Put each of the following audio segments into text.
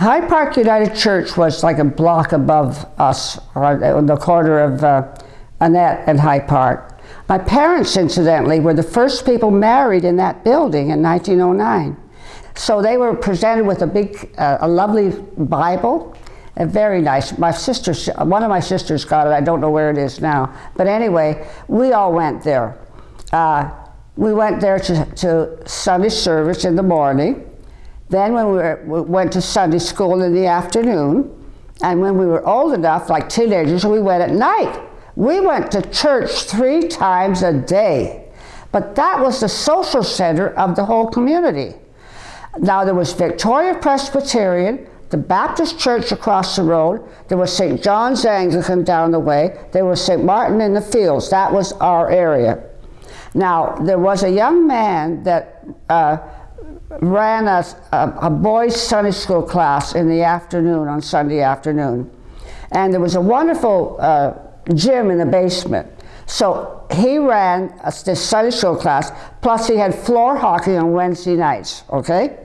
High Park United Church was like a block above us on the corner of uh, Annette and High Park. My parents, incidentally, were the first people married in that building in 1909. So they were presented with a big, uh, a lovely Bible, a very nice. My sister, one of my sisters got it. I don't know where it is now. But anyway, we all went there. Uh, we went there to, to Sunday service in the morning. Then when we, were, we went to Sunday school in the afternoon, and when we were old enough, like teenagers, we went at night. We went to church three times a day. But that was the social center of the whole community. Now there was Victoria Presbyterian, the Baptist Church across the road, there was St. John's Anglican down the way, there was St. Martin in the Fields. That was our area. Now, there was a young man that uh, ran a, a, a, boys' Sunday school class in the afternoon, on Sunday afternoon. And there was a wonderful uh, gym in the basement. So he ran a, this Sunday school class, plus he had floor hockey on Wednesday nights, okay?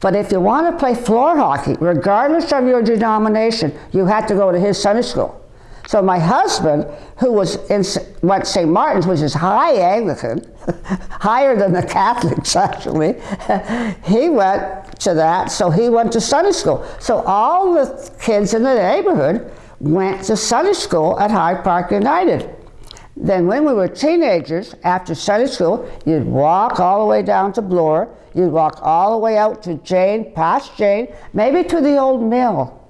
But if you want to play floor hockey, regardless of your denomination, you had to go to his Sunday school. So my husband, who was in what St. Martin's, which is high Anglican, higher than the Catholics actually, he went to that, so he went to Sunday school. So all the kids in the neighborhood went to Sunday school at High Park United. Then when we were teenagers, after Sunday school, you'd walk all the way down to Bloor, you'd walk all the way out to Jane, past Jane, maybe to the old mill.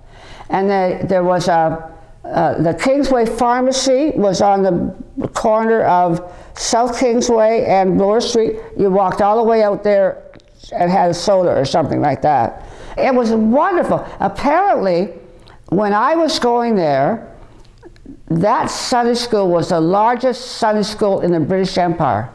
And the, there was a, uh, the Kingsway Pharmacy was on the corner of South Kingsway and Bloor Street. You walked all the way out there and had a soda or something like that. It was wonderful. Apparently, when I was going there, that Sunday school was the largest Sunday school in the British Empire.